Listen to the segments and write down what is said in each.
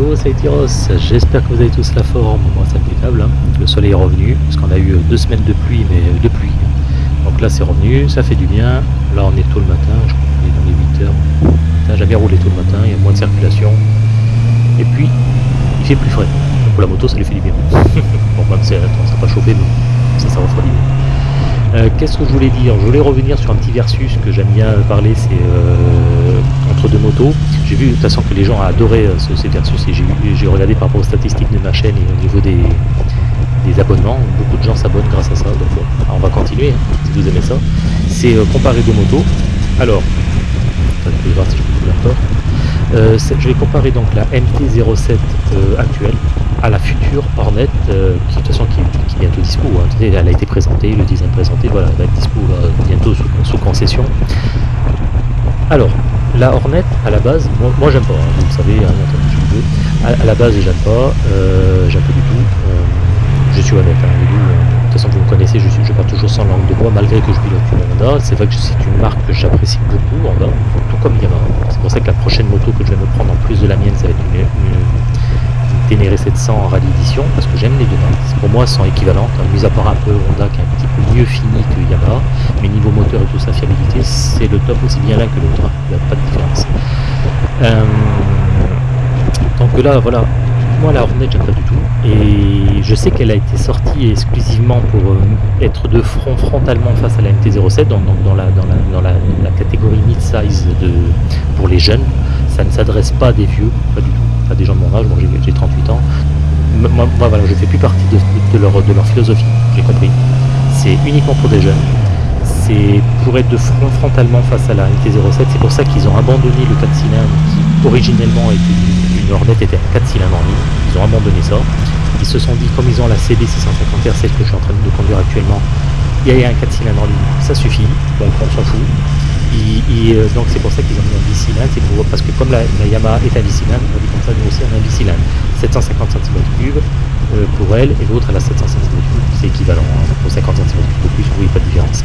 Hello Saitiros, j'espère que vous avez tous la forme, moi c'est impeccable, hein. le soleil est revenu, parce qu'on a eu deux semaines de pluie, mais de pluie. Donc là c'est revenu, ça fait du bien, là on est tôt le matin, je crois qu'on est dans les 8 heures. J'ai jamais roulé tôt le matin, il y a moins de circulation, et puis il fait plus frais. Donc pour la moto ça lui fait du bien. bon même si ça pas chauffé, mais ça refroidit. Euh, Qu'est-ce que je voulais dire? Je voulais revenir sur un petit versus que j'aime bien parler, c'est euh, entre deux motos. J'ai vu de toute façon que les gens adoraient euh, ce, ces versus et j'ai regardé par rapport aux statistiques de ma chaîne et au niveau des, abonnements. Beaucoup de gens s'abonnent grâce à ça, donc on va continuer hein, si vous aimez ça. C'est euh, comparer deux motos. Alors, euh, je vais comparer donc la MT-07 euh, actuelle à la future Hornet qui de toute façon qui, qui est bientôt dispo. Hein. Elle a été présentée, le design présenté, voilà, elle va être dispo bientôt sous, concession. Alors, la Hornet à la base, moi, j'aime pas, hein, vous le savez, hein, à, la base j'aime pas, euh, j'aime pas du tout. je suis honnête vous, de toute façon vous me connaissez, je, suis, pars toujours sans langue de bois malgré que je pilote une Honda. C'est vrai que c'est une marque que j'apprécie beaucoup, Honda, tout comme Yamaha. C'est pour ça que la prochaine moto que je vais me prendre en plus de la mienne, ça va être une, Ténéré 700 en rallye édition, parce que j'aime les deux marques. Pour moi, elles sont équivalentes, hein, mis à part un peu Honda qui est mieux fini que Yamaha, mais niveau moteur et tout ça, fiabilité, c'est le top aussi bien l'un que l'autre, il n'y a pas de différence. Euh, donc là, voilà, moi la Hornet j'aime pas du tout. Et je sais qu'elle a été sortie exclusivement pour euh, être de front frontalement face à la MT-07 donc, dans, la, dans, la, dans la, catégorie mid-size pour les jeunes. Ça ne s'adresse pas à des vieux pas du tout. À des gens de mon âge bon, j'ai 38 ans. Moi, moi, voilà je fais plus partie de, leur, de leur philosophie j'ai compris c'est uniquement pour des jeunes. C'est pour être de front frontalement face à la MT-07 c'est pour ça qu'ils ont abandonné le 4 cylindres qui originellement était Hornet était à 4 cylindres en ligne, ils ont abandonné ça. Ils se sont dit, comme ils ont la CB 650 R7 que je suis en train de conduire actuellement, il y a un 4 cylindres en ligne, ça suffit, donc on s'en fout. Et euh, donc c'est pour ça qu'ils ont mis un 10 cylindres, c'est pour, parce que comme la, Yamaha est un 10 cylindres, on dit comme ça, nous aussi un 10 cylindres. 750 cm3 euh, pour elle, et l'autre elle a 700 cm3, c'est équivalent, hein, pour 50 cm3 de plus, vous voyez pas de différence.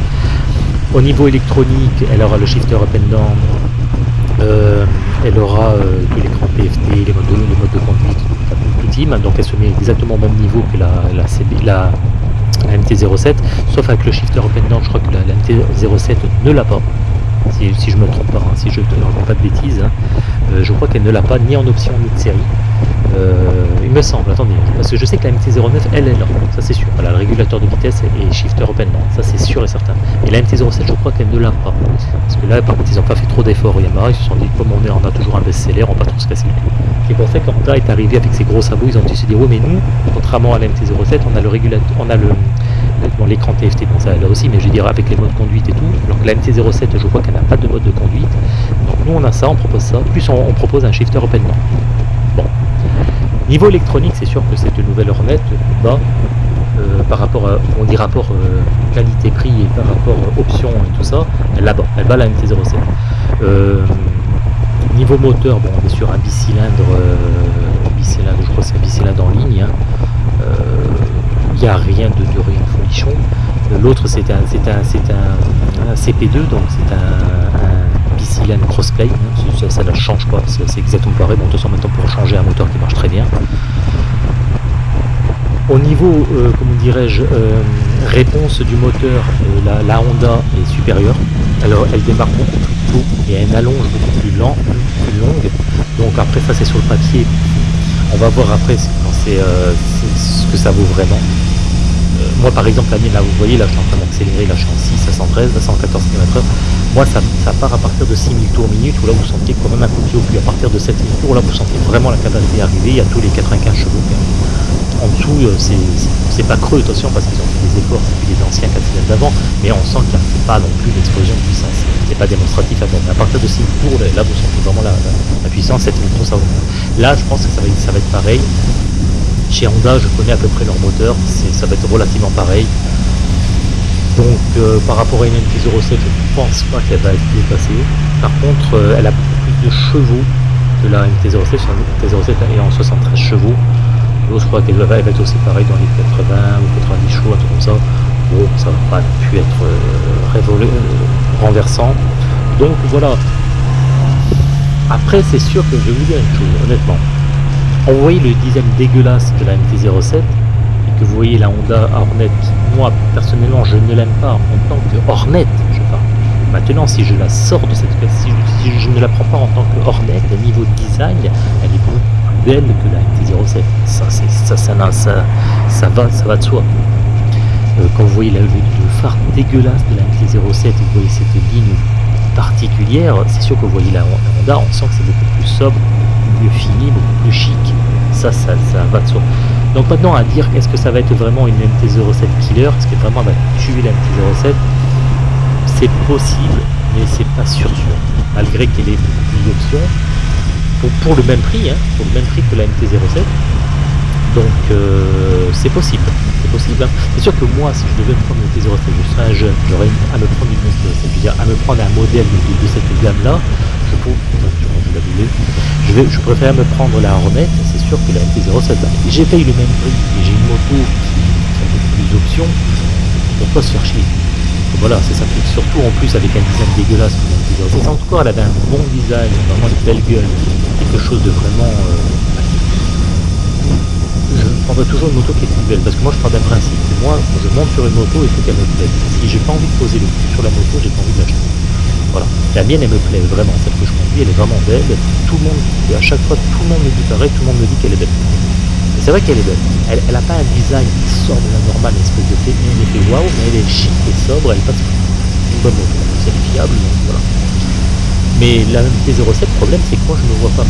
Au niveau électronique, elle aura le shifter up and down, euh, elle aura euh, l'écran PFT, les modes, de, les modes de conduite, tout, tout team, donc elle se met exactement au même niveau que la, la, la, la MT-07, sauf avec le shifter up and down, je crois que la, la MT-07 ne l'a pas, si, si, je me trompe pas, hein, si je ne raconte pas de bêtises, hein. euh, je crois qu'elle ne l'a pas ni en option ni de série. Euh, il me semble, attendez, parce que je sais que la MT-09, elle est là, ça c'est sûr. Voilà, le régulateur de vitesse et shifter open, ça c'est sûr et certain. Et la MT-07, je crois qu'elle ne l'a pas. Parce que là, par contre, ils n'ont pas fait trop d'efforts au Yamaha, ils se sont dit, comme on, est, on a toujours un best-seller, on va pas trop se casser. C'est pour ça que Honda est arrivé avec ses gros sabots, ils ont dit, se dire, oui, mais nous, contrairement à la MT-07, on a le régulateur, on a le l'écran TFT, bon, ça là aussi, mais je dire avec les modes conduite et tout. Donc la MT-07, je vois qu'elle n'a pas de mode de conduite. Donc nous, on a ça, on propose ça. Plus on, propose un shifter open. Niveau électronique, c'est sûr que cette nouvelle Hornet bas euh, par rapport à, on dit rapport euh, qualité-prix et par rapport euh, option et tout ça, elle, -bas, elle bat la MT-07. niveau moteur, bon, on est sur un bicylindre, bicylindre je crois que c'est un bicylindre en ligne. Hein. Il n'y a rien de, de rien de folichon. L'autre c'est un, un, un, CP2, donc c'est un, bicylindre crossplay, hein. ça, ça, ne change pas, c'est exactement pareil. Bon, de toute façon maintenant pour changer un moteur qui marche très bien. Au niveau, euh, comment dirais-je, euh, réponse du moteur, euh, la, Honda est supérieure. Alors elle démarre beaucoup plus tôt et elle allonge beaucoup plus, lent, plus longue. Donc après ça c'est sur le papier. On va voir après ce que ça vaut vraiment. moi par exemple la mienne là vous voyez là je suis en train d'accélérer, là je suis en 6 à 113, à 114 km/h. Moi ça, part à partir de 6000 tours minute où là vous sentez quand même un coup de au. À partir de 7000 tours là vous sentez vraiment la capacité arriver, il y a tous les 95 chevaux en dessous, c'est pas creux, attention, parce qu'ils ont fait des efforts depuis les anciens 4 cylindres d'avant, mais on sent qu'il n'y a pas non plus d'explosion de puissance. C'est pas démonstratif à peine. À partir de 6 tours, là, vous sentez vraiment la, la, puissance, 7 tours, ça va. Là, je pense que ça va, ça va être pareil. Chez Honda, je connais à peu près leur moteur, ça va être relativement pareil. Donc, euh, par rapport à une MT-07, je ne pense pas qu'elle va être dépassée. Par contre, euh, elle a beaucoup plus de chevaux que la MT-07. La MT-07 est en 73 chevaux. L'autre, je crois qu'elle va être aussi pareil dans les 80 ou 90 chevaux, un truc comme ça. Bon, ça va pas pu être euh, renversant. Donc voilà. Après, c'est sûr que je vais vous dire une chose, honnêtement. vous voyez le design dégueulasse de la MT-07 et que vous voyez la Honda Hornet, moi personnellement je ne l'aime pas en tant que Hornet, je parle. Maintenant, si je la sors de cette si si je ne la prends pas en tant que Hornet, à niveau design, elle est beaucoup plus belle que la MT-07. Ça, c'est ça, ça, ça, va, ça va de soi. Euh, quand vous voyez la- le, phare dégueulasse de la MT-07, vous voyez cette ligne particulière, c'est sûr que vous voyez la Honda, on sent que c'est beaucoup plus sobre, mieux fini, beaucoup plus chic. Ça, ça, ça va de soi. Donc maintenant, à dire est-ce que ça va être vraiment une MT-07 killer, est-ce que vraiment elle va tuer la MT-07 C'est possible, mais c'est pas sûr sûr. Malgré qu'elle ait plus d'options, pour, pour le même prix, hein, pour le même prix que la MT-07. Donc euh, c'est possible, c'est possible. hein. C'est sûr que moi, si je devais me prendre une MT-07, je serais un jeune, j'aurais à me prendre une MT-07, je veux dire à me prendre un modèle de, de cette gamme-là, je je je, je préfère me prendre la Hornet, que la MT-07. bah, J'ai payé le même prix et j'ai une moto qui, a beaucoup plus d'options, pourquoi se faire chier Voilà, c'est ça. Et surtout en plus avec un design dégueulasse la MT-07. En tout cas, elle avait un bon design, vraiment une belle gueule, quelque chose de vraiment... euh, je prendrai toujours une moto qui est belle parce que moi je pars d'un principe. Moi, je monte sur une moto, il faut qu'elle me plaise. Si j'ai pas envie de poser le cul sur la moto, j'ai pas envie de l'acheter. Voilà. La mienne, elle me plaît vraiment. Celle que je conduis, elle est vraiment belle. Tout le monde, à chaque fois, tout le monde me dit pareil, tout le monde me dit qu'elle est belle. Et c'est vrai qu'elle est belle. Elle, elle a pas un design qui sort de la normale, une espèce de fait, effet waouh, mais elle est chic et sobre, elle passe une bonne moto. C'est fiable, voilà. Mais la MT-07, le problème, c'est que moi, je ne me vois pas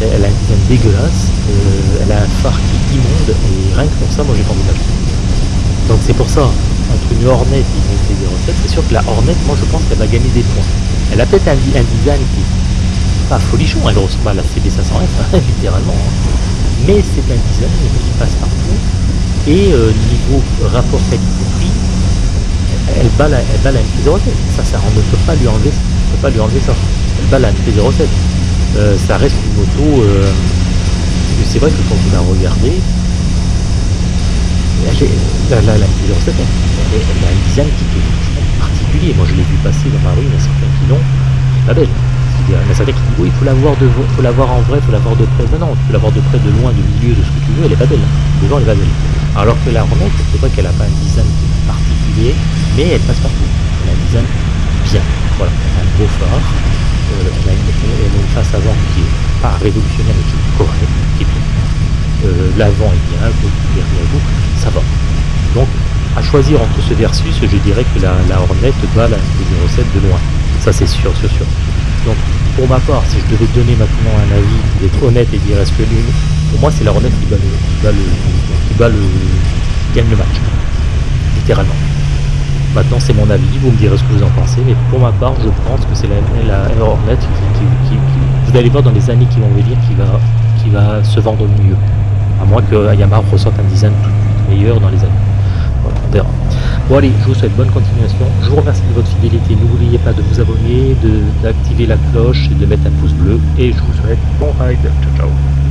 Elle a un design dégueulasse, euh, elle a un phare qui immonde, et rien que pour ça, moi, j'ai pas envie d'acheter. Donc c'est pour ça, entre une Hornet et une MT-07, c'est sûr que la Hornet, moi, je pense qu'elle va gagner des points. Elle a peut-être un, design qui est pas folichon, elle ressemble à la CB500F, hein, littéralement. hein. Mais c'est un design qui passe partout, et euh, niveau rapport qualité-prix, elle bat la, elle bat la MT-07. Ça, ça, on ne peut pas lui enlever, on peut pas lui enlever ça. Elle bat la MT-07. Euh, ça reste une moto. euh, c'est vrai que quand vous la regardez, elle la, la, la MT-07, elle, a un design qui franchement Moi, je l'ai vu passer dans ma rue, il y a certains qui l'ont. Pas belle. Il y en a certains qui oui, il faut la voir de, faut la voir en vrai, il faut la voir de près. Non, non, tu peux la voir de près, de loin, de milieu, de ce que tu veux, elle est pas belle. Devant, elle est pas belle. Alors que la Hornet, c'est vrai qu'elle a pas un design particulier, mais elle passe partout. Elle a un design bien. Voilà, elle a un beau phare. Euh, elle, a une, face avant qui est pas révolutionnaire, mais qui est correcte, qui est bien. Euh, L'avant est bien, le derrière vous, ça va. Donc, à choisir entre ce versus, je dirais que la, Hornet bat la MT-07 de loin. Ça, c'est sûr, sûr, sûr. Donc, pour ma part, si je devais donner maintenant un avis, d'être honnête et dire est-ce que l'une, pour moi, c'est la Hornet qui bat le, qui bat le, gagne le match, littéralement. Maintenant, c'est mon avis, vous me direz ce que vous en pensez, mais pour ma part, je pense que c'est la, Hornet qui, vous allez voir dans les années qui vont venir qui va, se vendre mieux. À moins que Yamaha ressorte un design tout de suite meilleur dans les années. Bon allez, je vous souhaite bonne continuation. Je vous remercie de votre fidélité. N'oubliez pas de vous abonner, d'activer la cloche et de mettre un pouce bleu. Et je vous souhaite bon ride. Ciao ciao.